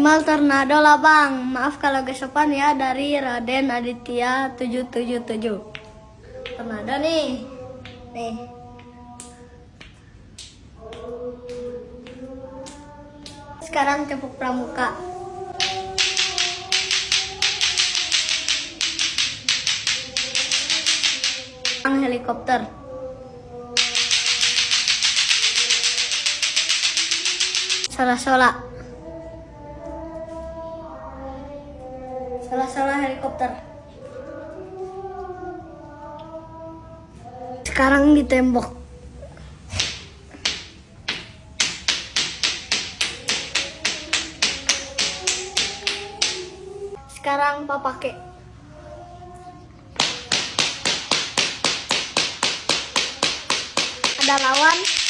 Animal tornado lah bang. Maaf kalau gesopan ya dari Raden Aditya 777. Tornado nih. Nih. Sekarang cepuk pramuka. Sekarang helikopter. Sola-sola. Sola-sola helikopter. Sekarang di tembok. Sekarang papake. Ada lawan.